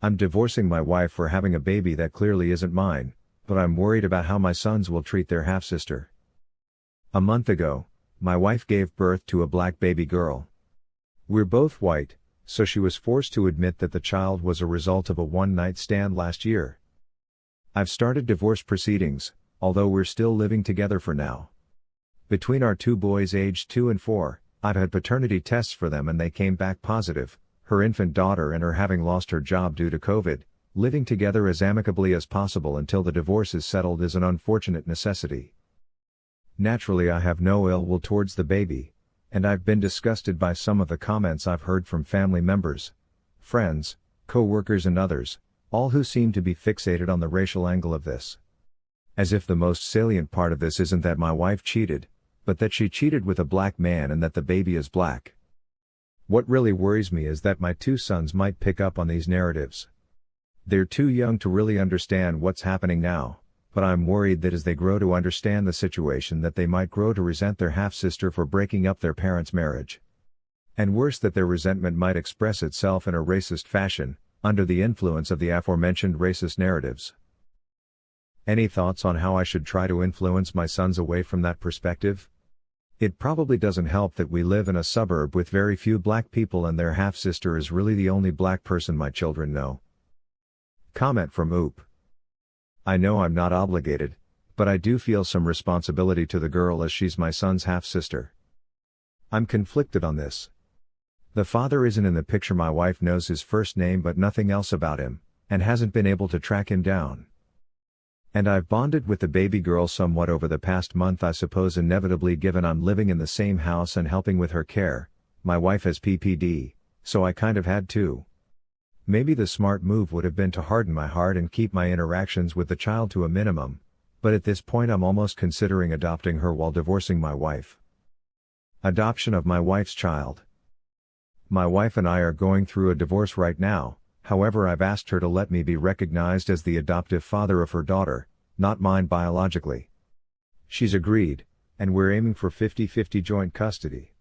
I'm divorcing my wife for having a baby that clearly isn't mine, but I'm worried about how my sons will treat their half sister. A month ago, my wife gave birth to a black baby girl. We're both white, so she was forced to admit that the child was a result of a one night stand last year. I've started divorce proceedings, although we're still living together for now. Between our two boys aged 2 and 4, I've had paternity tests for them and they came back positive, her infant daughter and her having lost her job due to COVID, living together as amicably as possible until the divorce is settled is an unfortunate necessity. Naturally I have no ill will towards the baby, and I've been disgusted by some of the comments I've heard from family members, friends, co-workers and others, all who seem to be fixated on the racial angle of this. As if the most salient part of this isn't that my wife cheated, but that she cheated with a black man and that the baby is black. What really worries me is that my two sons might pick up on these narratives. They're too young to really understand what's happening now, but I'm worried that as they grow to understand the situation that they might grow to resent their half-sister for breaking up their parents' marriage. And worse that their resentment might express itself in a racist fashion, under the influence of the aforementioned racist narratives. Any thoughts on how I should try to influence my sons away from that perspective? It probably doesn't help that we live in a suburb with very few black people and their half-sister is really the only black person my children know. Comment from Oop. I know I'm not obligated, but I do feel some responsibility to the girl as she's my son's half-sister. I'm conflicted on this. The father isn't in the picture my wife knows his first name but nothing else about him, and hasn't been able to track him down. And I've bonded with the baby girl somewhat over the past month I suppose inevitably given I'm living in the same house and helping with her care, my wife has PPD, so I kind of had to. Maybe the smart move would have been to harden my heart and keep my interactions with the child to a minimum, but at this point I'm almost considering adopting her while divorcing my wife. Adoption of my wife's child. My wife and I are going through a divorce right now, however I've asked her to let me be recognized as the adoptive father of her daughter, not mine biologically. She's agreed, and we're aiming for 50-50 joint custody.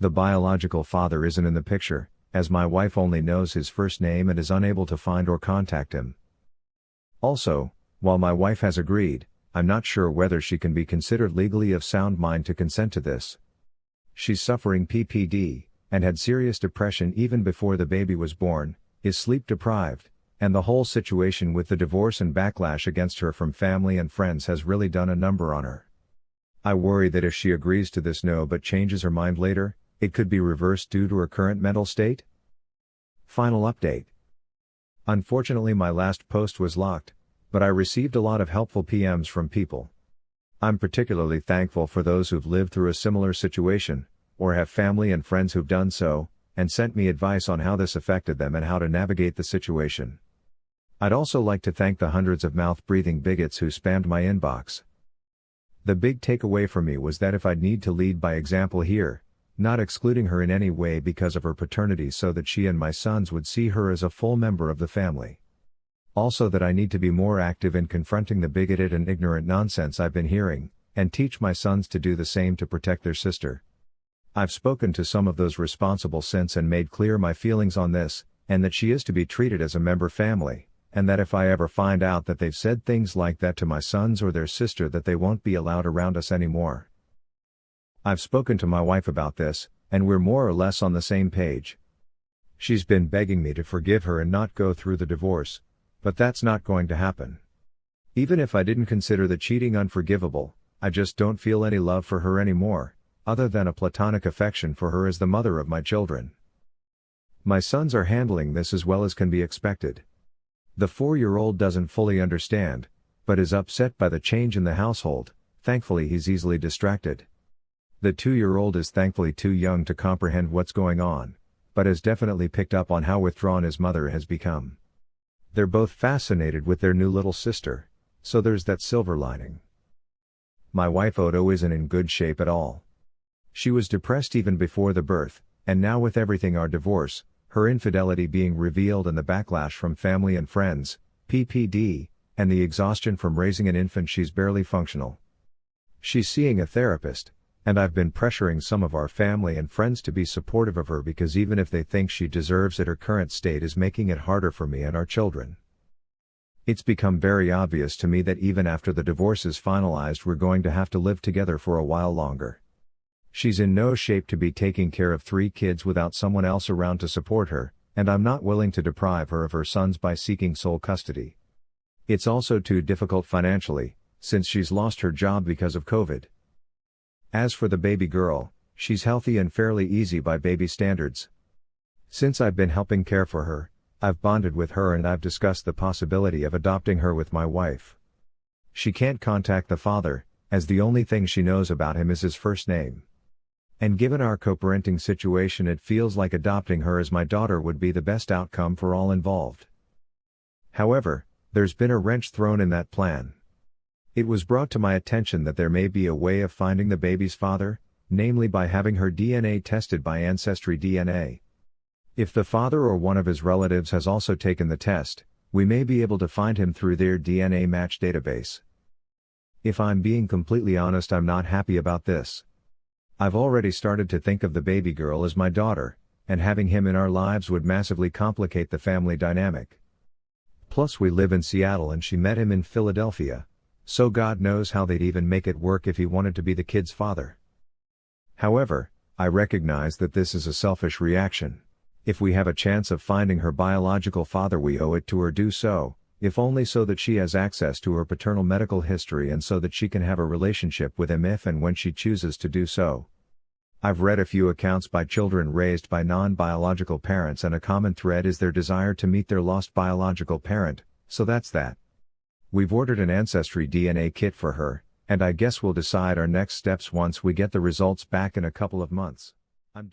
The biological father isn't in the picture, as my wife only knows his first name and is unable to find or contact him. Also, while my wife has agreed, I'm not sure whether she can be considered legally of sound mind to consent to this. She's suffering PPD, and had serious depression even before the baby was born, is sleep deprived, and the whole situation with the divorce and backlash against her from family and friends has really done a number on her. I worry that if she agrees to this no but changes her mind later, it could be reversed due to her current mental state? Final update. Unfortunately my last post was locked, but I received a lot of helpful PMs from people. I'm particularly thankful for those who've lived through a similar situation, or have family and friends who've done so, and sent me advice on how this affected them and how to navigate the situation. I'd also like to thank the hundreds of mouth-breathing bigots who spammed my inbox. The big takeaway for me was that if I'd need to lead by example here, not excluding her in any way because of her paternity so that she and my sons would see her as a full member of the family. Also that I need to be more active in confronting the bigoted and ignorant nonsense I've been hearing, and teach my sons to do the same to protect their sister. I've spoken to some of those responsible since and made clear my feelings on this, and that she is to be treated as a member family, and that if I ever find out that they've said things like that to my sons or their sister that they won't be allowed around us anymore. I've spoken to my wife about this, and we're more or less on the same page. She's been begging me to forgive her and not go through the divorce, but that's not going to happen. Even if I didn't consider the cheating unforgivable, I just don't feel any love for her anymore, other than a platonic affection for her as the mother of my children. My sons are handling this as well as can be expected. The four-year-old doesn't fully understand, but is upset by the change in the household, thankfully he's easily distracted. The two-year-old is thankfully too young to comprehend what's going on, but has definitely picked up on how withdrawn his mother has become. They're both fascinated with their new little sister, so there's that silver lining. My wife Odo isn't in good shape at all. She was depressed even before the birth, and now with everything our divorce, her infidelity being revealed and the backlash from family and friends, PPD, and the exhaustion from raising an infant she's barely functional. She's seeing a therapist, And I've been pressuring some of our family and friends to be supportive of her because even if they think she deserves it, her current state is making it harder for me and our children. It's become very obvious to me that even after the divorce is finalized, we're going to have to live together for a while longer. She's in no shape to be taking care of three kids without someone else around to support her, and I'm not willing to deprive her of her sons by seeking sole custody. It's also too difficult financially, since she's lost her job because of COVID. As for the baby girl, she's healthy and fairly easy by baby standards. Since I've been helping care for her, I've bonded with her and I've discussed the possibility of adopting her with my wife. She can't contact the father, as the only thing she knows about him is his first name. And given our co-parenting situation it feels like adopting her as my daughter would be the best outcome for all involved. However, there's been a wrench thrown in that plan. It was brought to my attention that there may be a way of finding the baby's father, namely by having her DNA tested by Ancestry DNA. If the father or one of his relatives has also taken the test, we may be able to find him through their DNA match database. If I'm being completely honest, I'm not happy about this. I've already started to think of the baby girl as my daughter, and having him in our lives would massively complicate the family dynamic. Plus, we live in Seattle and she met him in Philadelphia, so God knows how they'd even make it work if he wanted to be the kid's father. However, I recognize that this is a selfish reaction. If we have a chance of finding her biological father, we owe it to her do so, if only so that she has access to her paternal medical history and so that she can have a relationship with him if and when she chooses to do so. I've read a few accounts by children raised by non biological parents, and a common thread is their desire to meet their lost biological parent, so that's that. We've ordered an Ancestry DNA kit for her, and I guess we'll decide our next steps once we get the results back in a couple of months. I'm